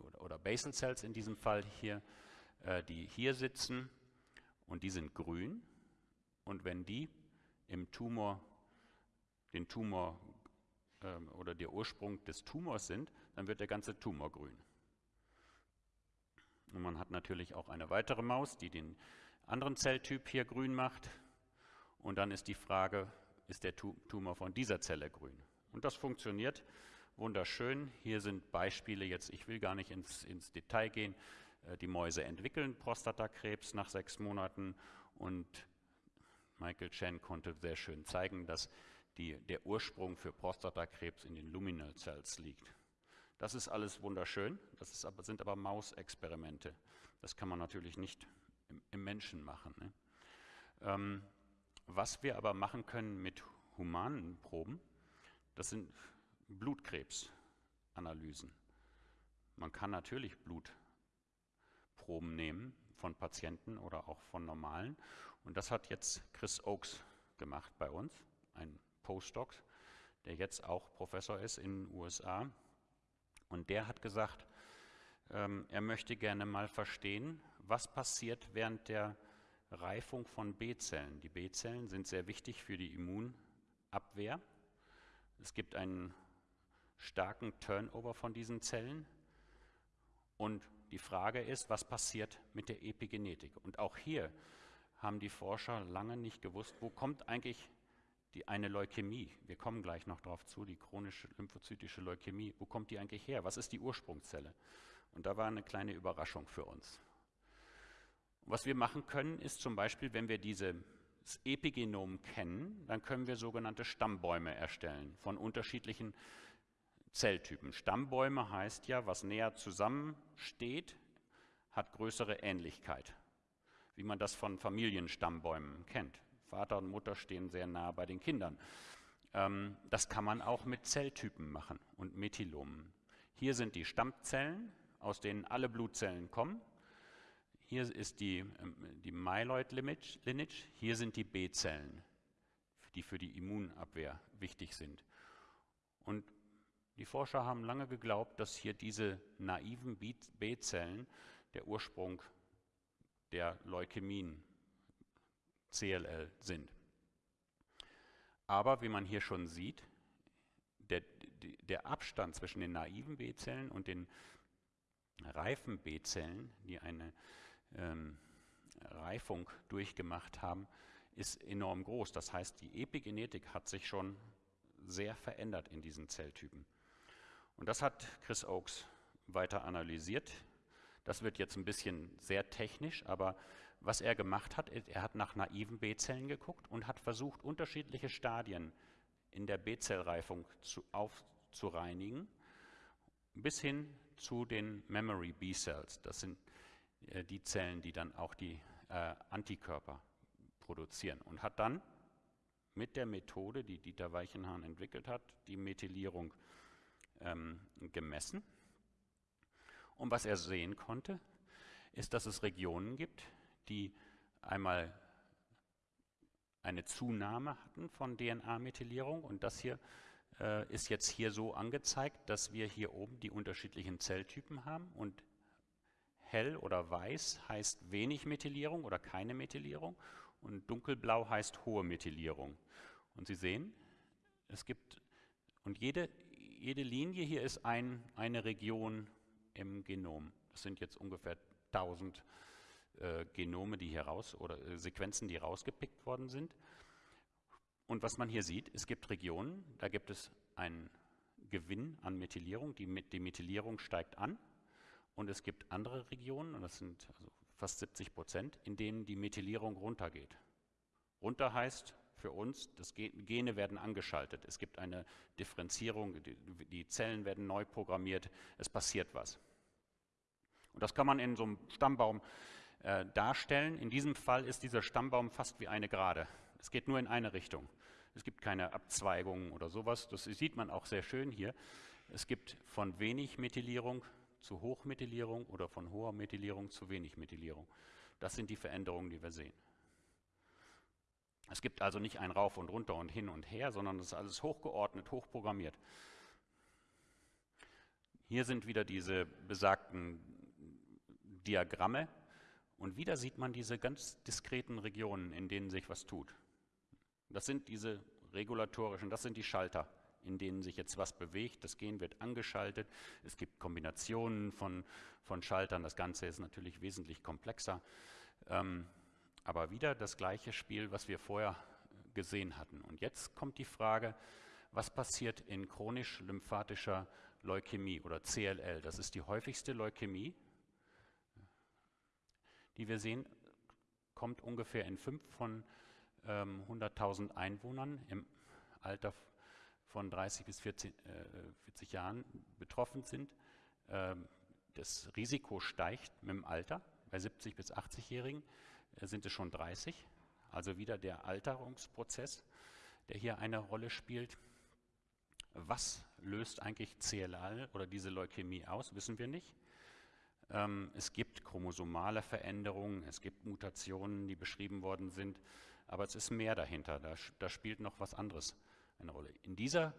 oder, oder, Basal Cells in diesem Fall hier, äh, die hier sitzen und die sind grün. Und wenn die im Tumor, den Tumor ähm, oder der Ursprung des Tumors sind, dann wird der ganze Tumor grün. Und man hat natürlich auch eine weitere Maus, die den anderen Zelltyp hier grün macht. Und dann ist die Frage, ist der Tumor von dieser Zelle grün? Und das funktioniert wunderschön. Hier sind Beispiele jetzt, ich will gar nicht ins, ins Detail gehen. Äh, die Mäuse entwickeln Prostatakrebs nach sechs Monaten und Michael Chen konnte sehr schön zeigen, dass die, der Ursprung für Prostatakrebs in den Luminal Cells liegt. Das ist alles wunderschön, das aber, sind aber Mausexperimente. Das kann man natürlich nicht im, im Menschen machen. Ne? Ähm, was wir aber machen können mit humanen Proben, das sind Blutkrebsanalysen. Man kann natürlich Blutproben nehmen von Patienten oder auch von normalen. Und das hat jetzt Chris Oakes gemacht bei uns, ein Postdoc, der jetzt auch Professor ist in den USA und der hat gesagt, ähm, er möchte gerne mal verstehen, was passiert während der Reifung von B-Zellen. Die B-Zellen sind sehr wichtig für die Immunabwehr. Es gibt einen starken Turnover von diesen Zellen. Und die Frage ist, was passiert mit der Epigenetik? Und auch hier haben die Forscher lange nicht gewusst, wo kommt eigentlich die, eine Leukämie, wir kommen gleich noch darauf zu, die chronische lymphozytische Leukämie, wo kommt die eigentlich her? Was ist die Ursprungszelle? Und da war eine kleine Überraschung für uns. Was wir machen können, ist zum Beispiel, wenn wir dieses Epigenom kennen, dann können wir sogenannte Stammbäume erstellen von unterschiedlichen Zelltypen. Stammbäume heißt ja, was näher zusammensteht, hat größere Ähnlichkeit, wie man das von Familienstammbäumen kennt. Vater und Mutter stehen sehr nah bei den Kindern. Ähm, das kann man auch mit Zelltypen machen und Methylomen. Hier sind die Stammzellen, aus denen alle Blutzellen kommen. Hier ist die, ähm, die Myeloid Lineage, hier sind die B-Zellen, die für die Immunabwehr wichtig sind. Und die Forscher haben lange geglaubt, dass hier diese naiven B-Zellen der Ursprung der Leukämien CLL sind. Aber wie man hier schon sieht, der, der Abstand zwischen den naiven B-Zellen und den reifen B-Zellen, die eine ähm, Reifung durchgemacht haben, ist enorm groß. Das heißt, die Epigenetik hat sich schon sehr verändert in diesen Zelltypen. Und das hat Chris Oakes weiter analysiert. Das wird jetzt ein bisschen sehr technisch, aber was er gemacht hat, er hat nach naiven B-Zellen geguckt und hat versucht, unterschiedliche Stadien in der B-Zellreifung zu, aufzureinigen, bis hin zu den Memory B-Cells. Das sind äh, die Zellen, die dann auch die äh, Antikörper produzieren. Und hat dann mit der Methode, die Dieter Weichenhahn entwickelt hat, die Methylierung ähm, gemessen. Und was er sehen konnte, ist, dass es Regionen gibt, die einmal eine Zunahme hatten von DNA-Methylierung und das hier äh, ist jetzt hier so angezeigt, dass wir hier oben die unterschiedlichen Zelltypen haben und hell oder weiß heißt wenig Methylierung oder keine Methylierung und dunkelblau heißt hohe Methylierung. Und Sie sehen, es gibt, und jede, jede Linie hier ist ein, eine Region im Genom. Das sind jetzt ungefähr 1000 äh, Genome, die hier raus oder äh, Sequenzen, die rausgepickt worden sind. Und was man hier sieht, es gibt Regionen, da gibt es einen Gewinn an Methylierung, die, die Methylierung steigt an. Und es gibt andere Regionen, und das sind also fast 70 Prozent, in denen die Methylierung runtergeht. Runter heißt für uns, das Gene werden angeschaltet. Es gibt eine Differenzierung, die Zellen werden neu programmiert, es passiert was. Und das kann man in so einem Stammbaum äh, darstellen. In diesem Fall ist dieser Stammbaum fast wie eine Gerade. Es geht nur in eine Richtung. Es gibt keine Abzweigungen oder sowas. Das sieht man auch sehr schön hier. Es gibt von wenig Methylierung zu Hochmethylierung oder von hoher Methylierung zu wenig Methylierung. Das sind die Veränderungen, die wir sehen. Es gibt also nicht ein Rauf und Runter und hin und her, sondern es ist alles hochgeordnet, hochprogrammiert. Hier sind wieder diese besagten Diagramme. Und wieder sieht man diese ganz diskreten Regionen, in denen sich was tut. Das sind diese regulatorischen, das sind die Schalter, in denen sich jetzt was bewegt. Das Gen wird angeschaltet. Es gibt Kombinationen von, von Schaltern. Das Ganze ist natürlich wesentlich komplexer. Ähm, aber wieder das gleiche Spiel, was wir vorher gesehen hatten. Und jetzt kommt die Frage, was passiert in chronisch lymphatischer Leukämie oder CLL? Das ist die häufigste Leukämie die wir sehen, kommt ungefähr in fünf von ähm, 100.000 Einwohnern im Alter von 30 bis 40, äh, 40 Jahren betroffen sind. Ähm, das Risiko steigt mit dem Alter. Bei 70 bis 80-Jährigen äh, sind es schon 30. Also wieder der Alterungsprozess, der hier eine Rolle spielt. Was löst eigentlich CLL oder diese Leukämie aus, wissen wir nicht. Ähm, es gibt chromosomale Veränderungen, es gibt Mutationen, die beschrieben worden sind, aber es ist mehr dahinter. Da, da spielt noch was anderes eine Rolle. In dieser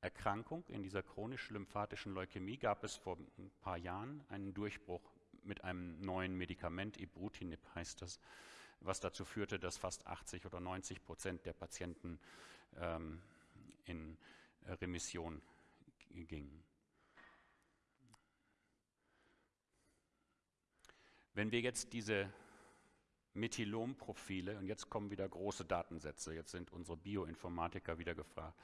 Erkrankung, in dieser chronisch-lymphatischen Leukämie gab es vor ein paar Jahren einen Durchbruch mit einem neuen Medikament, Ibrutinib heißt das, was dazu führte, dass fast 80 oder 90 Prozent der Patienten ähm, in Remission gingen. Wenn wir jetzt diese Methylom-Profile, und jetzt kommen wieder große Datensätze, jetzt sind unsere Bioinformatiker wieder gefragt,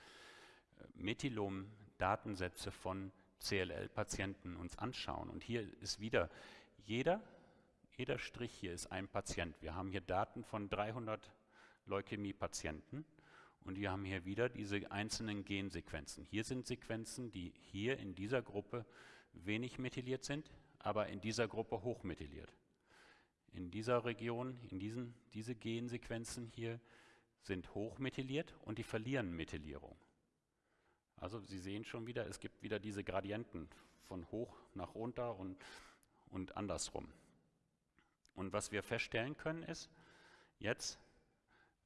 Methylom-Datensätze von CLL-Patienten uns anschauen. Und hier ist wieder jeder, jeder Strich hier ist ein Patient. Wir haben hier Daten von 300 Leukämie-Patienten und wir haben hier wieder diese einzelnen Gensequenzen. Hier sind Sequenzen, die hier in dieser Gruppe wenig methyliert sind, aber in dieser Gruppe hochmethyliert. In dieser Region, in diesen diese Gensequenzen hier sind hochmethyliert und die verlieren Methylierung. Also Sie sehen schon wieder, es gibt wieder diese Gradienten von hoch nach runter und, und andersrum. Und was wir feststellen können ist, jetzt,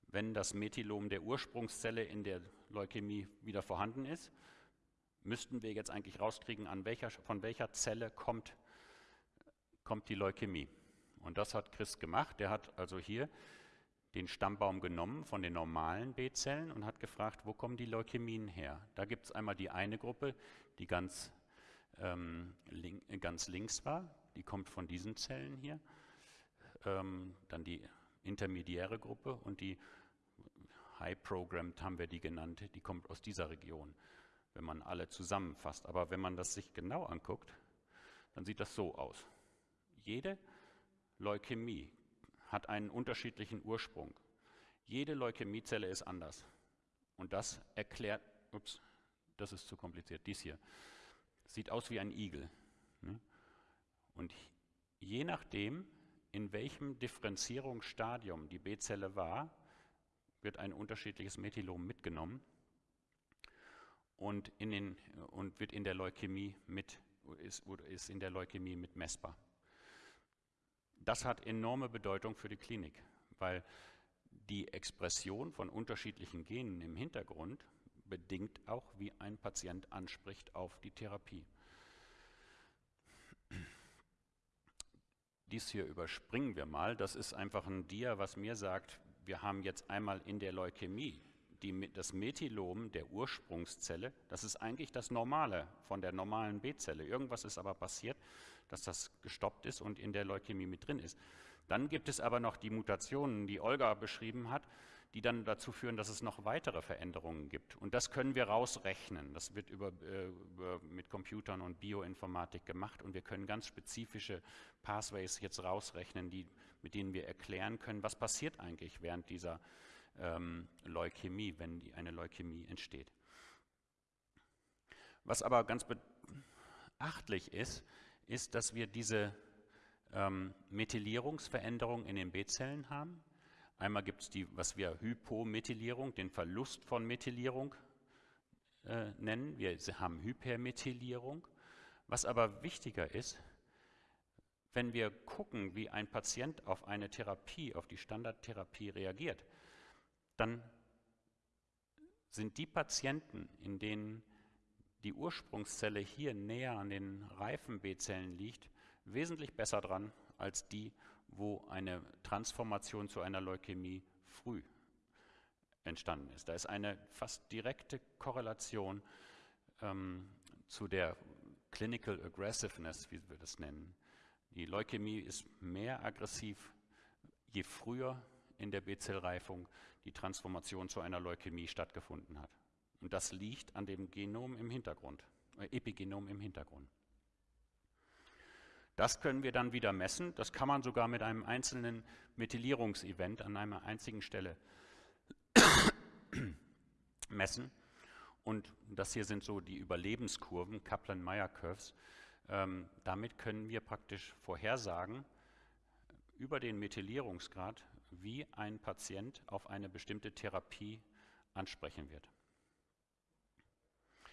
wenn das Methylom der Ursprungszelle in der Leukämie wieder vorhanden ist, müssten wir jetzt eigentlich rauskriegen, welcher, von welcher Zelle kommt, kommt die Leukämie. Und das hat Chris gemacht. Der hat also hier den Stammbaum genommen von den normalen B-Zellen und hat gefragt, wo kommen die Leukämien her? Da gibt es einmal die eine Gruppe, die ganz, ähm, link, ganz links war, die kommt von diesen Zellen hier. Ähm, dann die intermediäre Gruppe und die High Programmed haben wir die genannt, die kommt aus dieser Region, wenn man alle zusammenfasst. Aber wenn man das sich genau anguckt, dann sieht das so aus. Jede Leukämie hat einen unterschiedlichen Ursprung. Jede Leukämiezelle ist anders. Und das erklärt, ups, das ist zu kompliziert, dies hier, sieht aus wie ein Igel. Ne? Und je nachdem, in welchem Differenzierungsstadium die B-Zelle war, wird ein unterschiedliches Methylom mitgenommen und, in den, und wird in der Leukämie mit, ist, ist in der Leukämie mit messbar das hat enorme Bedeutung für die Klinik, weil die Expression von unterschiedlichen Genen im Hintergrund bedingt auch, wie ein Patient anspricht auf die Therapie. Dies hier überspringen wir mal. Das ist einfach ein Dia, was mir sagt, wir haben jetzt einmal in der Leukämie die, das Methylom der Ursprungszelle. Das ist eigentlich das Normale von der normalen B-Zelle. Irgendwas ist aber passiert dass das gestoppt ist und in der Leukämie mit drin ist. Dann gibt es aber noch die Mutationen, die Olga beschrieben hat, die dann dazu führen, dass es noch weitere Veränderungen gibt. Und das können wir rausrechnen. Das wird über, äh, über, mit Computern und Bioinformatik gemacht und wir können ganz spezifische Pathways jetzt rausrechnen, die, mit denen wir erklären können, was passiert eigentlich während dieser ähm, Leukämie, wenn die, eine Leukämie entsteht. Was aber ganz beachtlich ist, ist, dass wir diese ähm, Methylierungsveränderung in den B-Zellen haben. Einmal gibt es die, was wir Hypomethylierung, den Verlust von Methylierung äh, nennen. Wir haben Hypermethylierung. Was aber wichtiger ist, wenn wir gucken, wie ein Patient auf eine Therapie, auf die Standardtherapie reagiert, dann sind die Patienten, in denen die Ursprungszelle hier näher an den reifen B-Zellen liegt, wesentlich besser dran als die, wo eine Transformation zu einer Leukämie früh entstanden ist. Da ist eine fast direkte Korrelation ähm, zu der Clinical Aggressiveness, wie wir das nennen. Die Leukämie ist mehr aggressiv, je früher in der B-Zellreifung die Transformation zu einer Leukämie stattgefunden hat. Und das liegt an dem Genom im Hintergrund, äh, Epigenom im Hintergrund. Das können wir dann wieder messen. Das kann man sogar mit einem einzelnen Methylierungsevent an einer einzigen Stelle messen. Und das hier sind so die Überlebenskurven, Kaplan-Meier-Curves. Ähm, damit können wir praktisch vorhersagen über den Methylierungsgrad, wie ein Patient auf eine bestimmte Therapie ansprechen wird.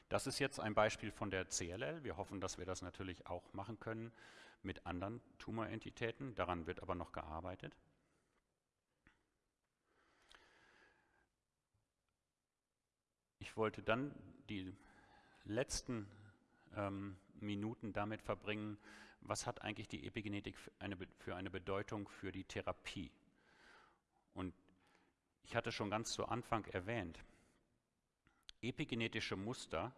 Das ist jetzt ein Beispiel von der CLL. Wir hoffen, dass wir das natürlich auch machen können mit anderen Tumorentitäten. Daran wird aber noch gearbeitet. Ich wollte dann die letzten ähm, Minuten damit verbringen, was hat eigentlich die Epigenetik für eine, für eine Bedeutung für die Therapie? Und ich hatte schon ganz zu Anfang erwähnt, epigenetische Muster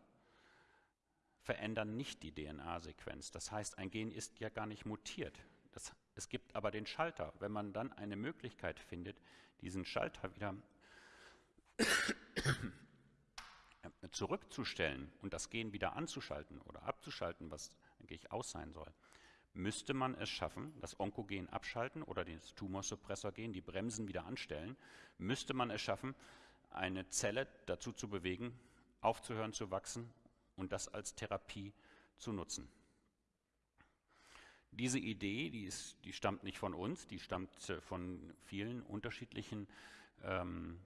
verändern nicht die DNA-Sequenz. Das heißt, ein Gen ist ja gar nicht mutiert. Das, es gibt aber den Schalter. Wenn man dann eine Möglichkeit findet, diesen Schalter wieder zurückzustellen und das Gen wieder anzuschalten oder abzuschalten, was eigentlich aus sein soll, müsste man es schaffen, das Onkogen abschalten oder das Tumorsuppressorgen, die Bremsen wieder anstellen, müsste man es schaffen, eine Zelle dazu zu bewegen, aufzuhören zu wachsen und das als Therapie zu nutzen. Diese Idee, die, ist, die stammt nicht von uns, die stammt äh, von vielen unterschiedlichen ähm,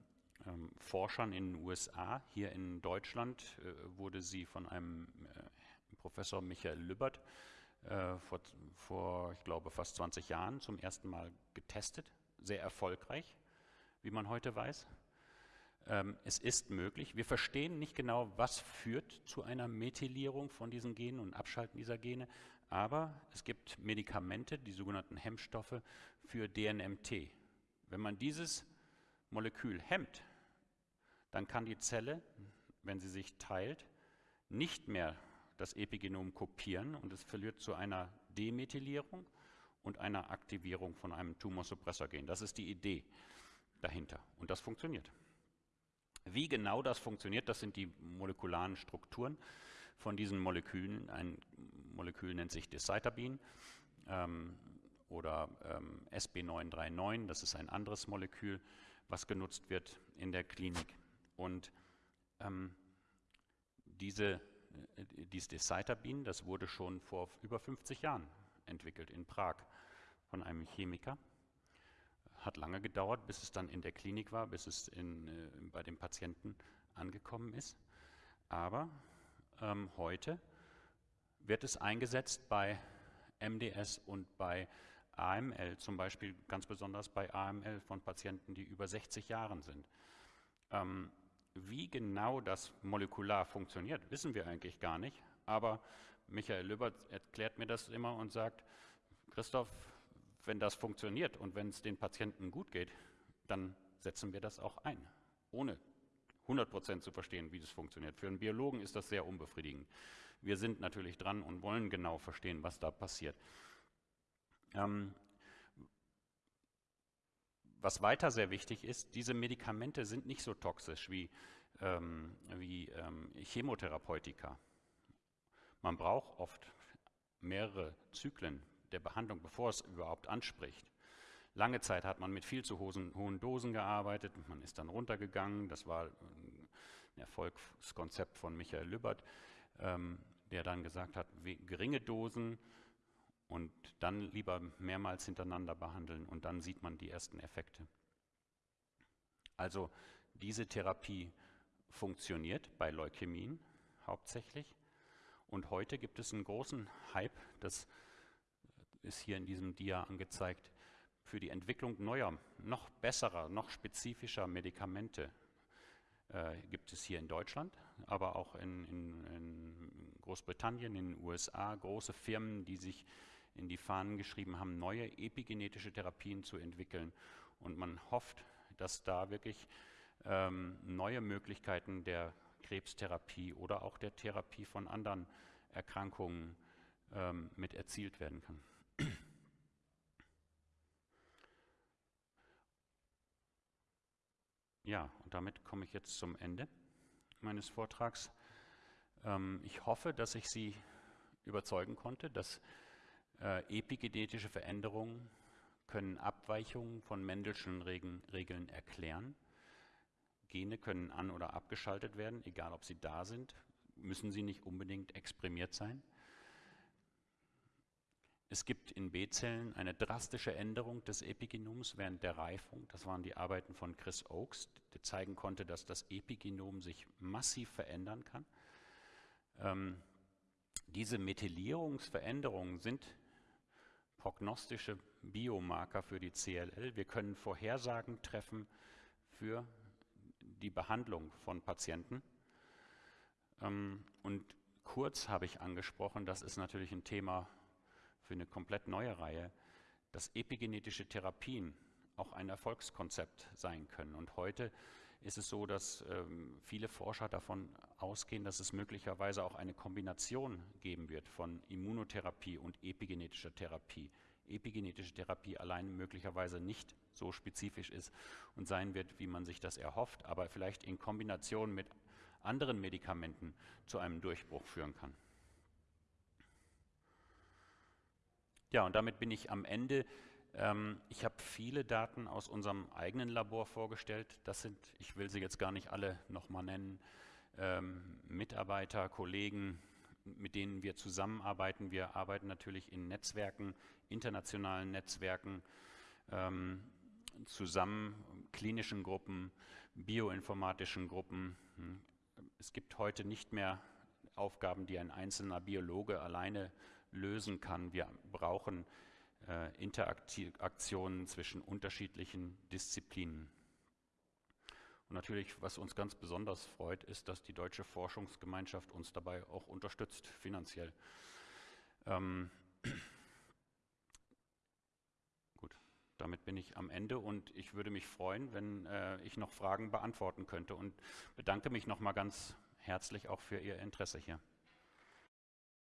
ähm, Forschern in den USA. Hier in Deutschland äh, wurde sie von einem äh, Professor Michael Lübbert äh, vor, vor, ich glaube, fast 20 Jahren zum ersten Mal getestet. Sehr erfolgreich, wie man heute weiß. Ähm, es ist möglich. Wir verstehen nicht genau, was führt zu einer Methylierung von diesen Genen und Abschalten dieser Gene, aber es gibt Medikamente, die sogenannten Hemmstoffe für DNMT. Wenn man dieses Molekül hemmt, dann kann die Zelle, wenn sie sich teilt, nicht mehr das Epigenom kopieren und es verliert zu einer Demethylierung und einer Aktivierung von einem Tumorsuppressorgen. Das ist die Idee dahinter und das funktioniert. Wie genau das funktioniert, das sind die molekularen Strukturen von diesen Molekülen. Ein Molekül nennt sich Decitabin ähm, oder ähm, SB939, das ist ein anderes Molekül, was genutzt wird in der Klinik. Und ähm, diese, äh, dieses Decitabin, das wurde schon vor über 50 Jahren entwickelt in Prag von einem Chemiker. Hat lange gedauert, bis es dann in der Klinik war, bis es in, äh, bei den Patienten angekommen ist. Aber ähm, heute wird es eingesetzt bei MDS und bei AML, zum Beispiel ganz besonders bei AML von Patienten, die über 60 Jahren sind. Ähm, wie genau das molekular funktioniert, wissen wir eigentlich gar nicht. Aber Michael Lübbert erklärt mir das immer und sagt, Christoph, wenn das funktioniert und wenn es den Patienten gut geht, dann setzen wir das auch ein, ohne 100% zu verstehen, wie das funktioniert. Für einen Biologen ist das sehr unbefriedigend. Wir sind natürlich dran und wollen genau verstehen, was da passiert. Ähm, was weiter sehr wichtig ist, diese Medikamente sind nicht so toxisch wie, ähm, wie ähm, Chemotherapeutika. Man braucht oft mehrere Zyklen der Behandlung, bevor es überhaupt anspricht. Lange Zeit hat man mit viel zu hohen Dosen gearbeitet, man ist dann runtergegangen, das war ein Erfolgskonzept von Michael Lübbert, ähm, der dann gesagt hat, geringe Dosen, und dann lieber mehrmals hintereinander behandeln und dann sieht man die ersten Effekte. Also diese Therapie funktioniert bei Leukämien hauptsächlich und heute gibt es einen großen Hype, das ist hier in diesem Dia angezeigt, für die Entwicklung neuer, noch besserer, noch spezifischer Medikamente äh, gibt es hier in Deutschland, aber auch in, in, in Großbritannien, in den USA, große Firmen, die sich in die Fahnen geschrieben haben, neue epigenetische Therapien zu entwickeln. Und man hofft, dass da wirklich ähm, neue Möglichkeiten der Krebstherapie oder auch der Therapie von anderen Erkrankungen ähm, mit erzielt werden kann. Ja, und damit komme ich jetzt zum Ende meines Vortrags. Ähm, ich hoffe, dass ich Sie überzeugen konnte, dass äh, epigenetische Veränderungen können Abweichungen von Mendelschen Regeln, Regeln erklären. Gene können an- oder abgeschaltet werden, egal ob sie da sind, müssen sie nicht unbedingt exprimiert sein. Es gibt in B-Zellen eine drastische Änderung des Epigenoms während der Reifung. Das waren die Arbeiten von Chris Oakes, der zeigen konnte, dass das Epigenom sich massiv verändern kann. Ähm, diese Methylierungsveränderungen sind prognostische Biomarker für die CLL. Wir können Vorhersagen treffen für die Behandlung von Patienten. Ähm, und kurz habe ich angesprochen, das ist natürlich ein Thema für eine komplett neue Reihe, dass epigenetische Therapien auch ein Erfolgskonzept sein können. Und heute ist es so, dass ähm, viele Forscher davon ausgehen, dass es möglicherweise auch eine Kombination geben wird von Immunotherapie und epigenetischer Therapie. Epigenetische Therapie allein möglicherweise nicht so spezifisch ist und sein wird, wie man sich das erhofft, aber vielleicht in Kombination mit anderen Medikamenten zu einem Durchbruch führen kann. Ja, und damit bin ich am Ende ähm, ich habe viele Daten aus unserem eigenen Labor vorgestellt. Das sind, ich will sie jetzt gar nicht alle nochmal nennen, ähm, Mitarbeiter, Kollegen, mit denen wir zusammenarbeiten. Wir arbeiten natürlich in Netzwerken, internationalen Netzwerken ähm, zusammen, klinischen Gruppen, bioinformatischen Gruppen. Hm. Es gibt heute nicht mehr Aufgaben, die ein einzelner Biologe alleine lösen kann. Wir brauchen äh, Interaktionen zwischen unterschiedlichen Disziplinen. Und natürlich, was uns ganz besonders freut, ist, dass die deutsche Forschungsgemeinschaft uns dabei auch unterstützt, finanziell. Ähm, gut, damit bin ich am Ende und ich würde mich freuen, wenn äh, ich noch Fragen beantworten könnte und bedanke mich nochmal ganz herzlich auch für Ihr Interesse hier.